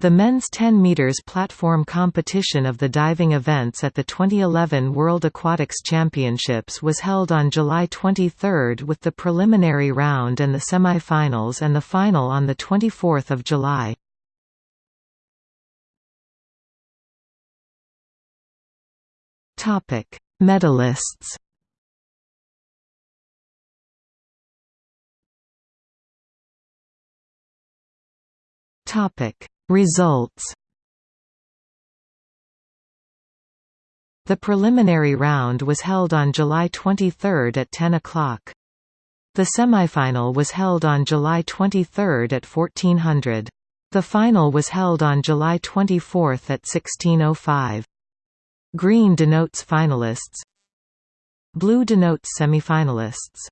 The men's 10 meters platform competition of the diving events at the 2011 World Aquatics Championships was held on July 23 with the preliminary round and the semi-finals and the final on the 24th of July. Topic: Medalists. Topic: Results The preliminary round was held on July 23 at 10 o'clock. The semifinal was held on July 23 at 1400. The final was held on July 24 at 1605. Green denotes finalists. Blue denotes semifinalists.